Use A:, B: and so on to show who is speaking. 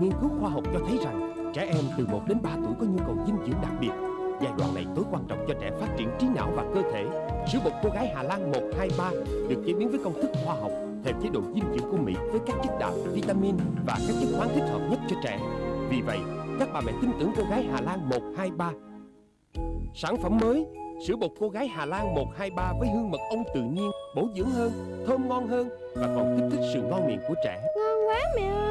A: nghiên cứu khoa học cho thấy rằng trẻ em từ 1 đến 3 tuổi có nhu cầu dinh dưỡng đặc biệt. Giai đoạn này tối quan trọng cho trẻ phát triển trí não và cơ thể. Sữa bột cô gái Hà Lan 123 được chế biến với công thức khoa học theo chế độ dinh dưỡng của Mỹ với các chất đạm, vitamin và các chất khoáng thích hợp nhất cho trẻ. Vì vậy, các bà mẹ tin tưởng cô gái Hà Lan 123. Sản phẩm mới, sữa bột cô gái Hà Lan 123 với hương mật ong tự nhiên, bổ dưỡng hơn, thơm ngon hơn và còn kích thích sự ngon miệng của trẻ.
B: Ngon quá mẹ ơi